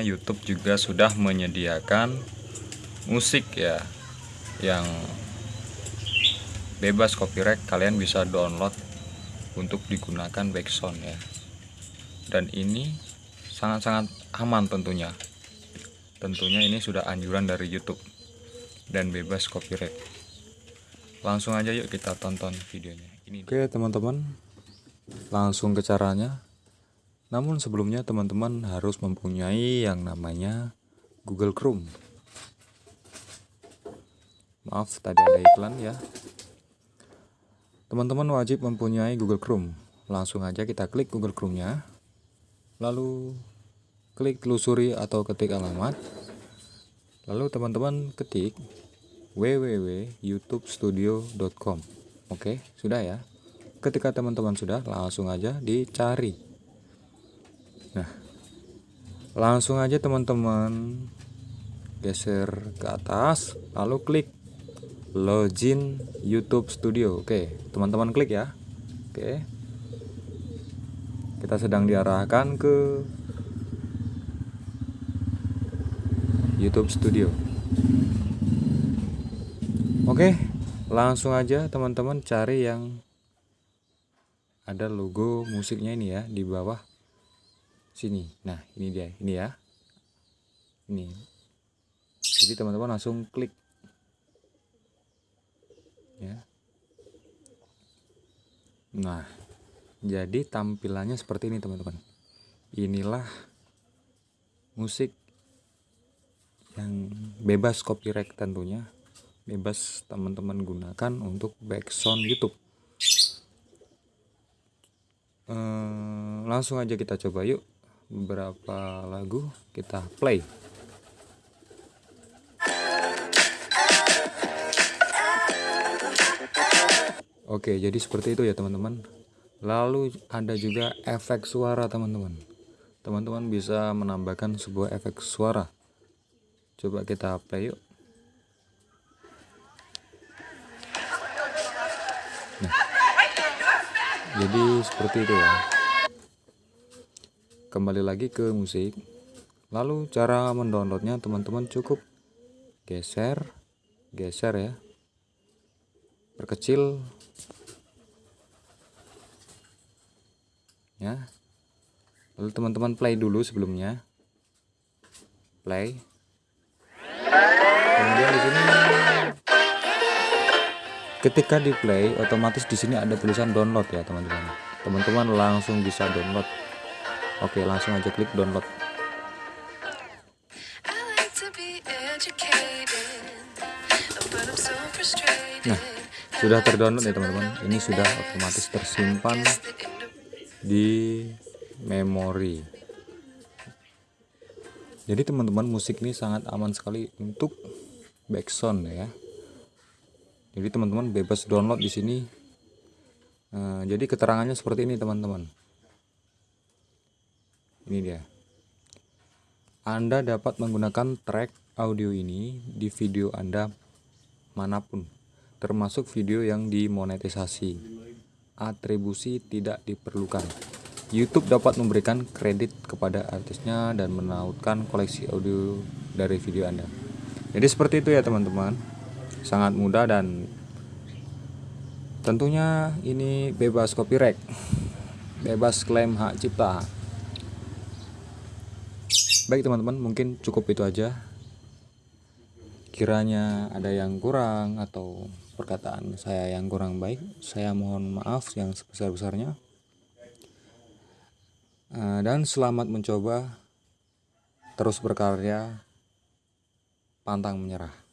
YouTube juga sudah menyediakan musik ya yang bebas copyright kalian bisa download untuk digunakan background ya. Dan ini sangat-sangat aman tentunya. Tentunya ini sudah anjuran dari YouTube dan bebas copyright. Langsung aja yuk kita tonton videonya. Ini. Oke teman-teman. Langsung ke caranya namun sebelumnya teman-teman harus mempunyai yang namanya Google Chrome. Maaf tadi ada iklan ya. Teman-teman wajib mempunyai Google Chrome. Langsung aja kita klik Google Chrome nya lalu klik telusuri atau ketik alamat. Lalu teman-teman ketik www.youtubestudio.com Oke, sudah ya. Ketika teman-teman sudah, langsung aja dicari. Nah, langsung aja teman-teman geser ke atas, lalu klik login YouTube Studio. Oke, teman-teman klik ya. Oke. Kita sedang diarahkan ke YouTube Studio. Oke, langsung aja teman-teman cari yang ada logo musiknya ini ya di bawah sini. Nah, ini dia, ini ya. Ini. Jadi teman-teman langsung klik. Ya. Nah, jadi tampilannya seperti ini teman-teman. Inilah musik yang bebas copyright tentunya bebas teman-teman gunakan untuk background YouTube ehm, langsung aja kita coba yuk beberapa lagu kita play? Oke jadi seperti itu ya teman-teman. Lalu ada juga efek suara teman-teman. Teman-teman bisa menambahkan sebuah efek suara. Coba kita play yuk. Nah jadi seperti itu ya kembali lagi ke musik. Lalu cara mendownloadnya teman-teman cukup geser geser ya. Perkecil. Ya. Lalu teman-teman play dulu sebelumnya. Play. Kemudian di sini ketika di play otomatis di sini ada tulisan download ya teman-teman. Teman-teman langsung bisa download oke langsung aja klik download. Nah sudah terdownload ya teman-teman. Ini sudah otomatis tersimpan di memori. Jadi teman-teman musik ini sangat aman sekali untuk backsound ya. Jadi teman-teman bebas download di sini. Nah, jadi keterangannya seperti ini teman-teman ini dia anda dapat menggunakan track audio ini di video Anda mana pun, termasuk video yang dimonetisasi. Atribusi tidak diperlukan. YouTube dapat memberikan kredit kepada artisnya dan menautkan koleksi audio dari video Anda. Jadi seperti itu ya teman-teman sangat mudah dan tentunya ini bebas copyright bebas klaim hak cipta baik teman-teman mungkin cukup itu aja. Kiranya ada yang kurang atau perkataan saya yang kurang baik saya mohon maaf yang sebesar-besarnya. Eh, dan selamat mencoba terus berkarya pantang menyerah